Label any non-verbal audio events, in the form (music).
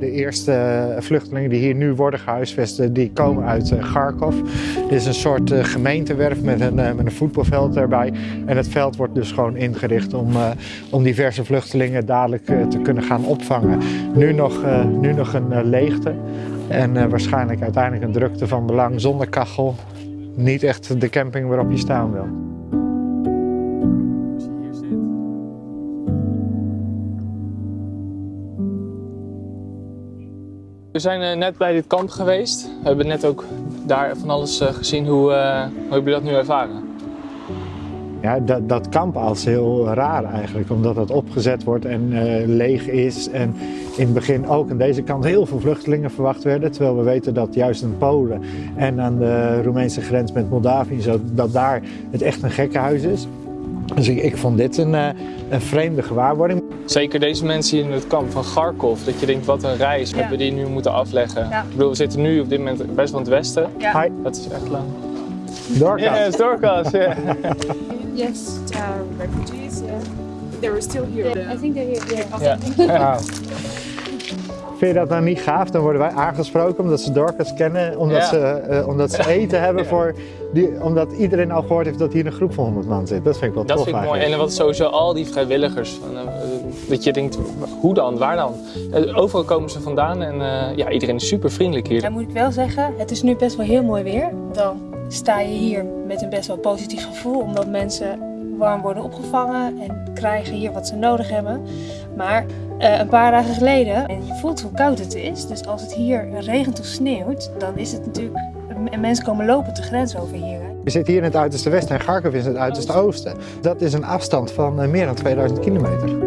eerste vluchtelingen die hier nu worden gehuisvest, die komen uit Kharkov. Dit is een soort gemeentewerf met een, met een voetbalveld erbij. En het veld wordt dus gewoon ingericht om, om diverse vluchtelingen dadelijk te kunnen gaan opvangen. Nu nog, nu nog een leegte en waarschijnlijk uiteindelijk een drukte van belang zonder kachel. Niet echt de camping waarop je staan wil. We zijn eh, net bij dit kamp geweest. We hebben net ook daar van alles eh, gezien. Hoe, uh, hoe hebben jullie dat nu ervaren? Ja, dat, dat kamp als heel raar eigenlijk, omdat het opgezet wordt en leeg is. En in het begin ook aan deze kant heel veel vluchtelingen verwacht werden. Terwijl we weten dat juist in Polen en aan de Roemeense grens met Moldavië, dat daar het echt een gekkenhuis is. Dus ik, ik vond dit een, een vreemde gewaarwording. Zeker deze mensen in het kamp van Kharkov, dat je denkt wat een reis ja. hebben die nu moeten afleggen. Ja. Ik bedoel, we zitten nu op dit moment best wel in het westen. Ja. Hi. Dat is echt lang. Dorcas. Yes, Dorcas, yeah. (laughs) yes, uh, refugees, yeah. They were still here. Yeah, I think they're here. Yeah. yeah. (laughs) Vind je dat nou niet gaaf? Dan worden wij aangesproken omdat ze Dorcas kennen, omdat, ja. ze, uh, omdat ze eten hebben ja. voor, die, omdat iedereen al gehoord heeft dat hier een groep van 100 man zit. Dat vind ik wel dat tof vind ik eigenlijk. mooi. En wat sowieso al die vrijwilligers, van, uh, dat je denkt, hoe dan, waar dan? Uh, overal komen ze vandaan en ja, iedereen is super vriendelijk hier. Dan moet ik wel zeggen, het is nu best wel heel mooi weer. Dan sta je hier met een best wel positief gevoel, omdat mensen warm worden opgevangen en krijgen hier wat ze nodig hebben. Maar uh, een paar dagen geleden, en je voelt hoe koud het is, dus als het hier regent of sneeuwt, dan is het natuurlijk, en mensen komen lopen de grens over hier. Je zit hier in het uiterste westen en Kharkov is het uiterste oosten. Dat is een afstand van uh, meer dan 2000 kilometer.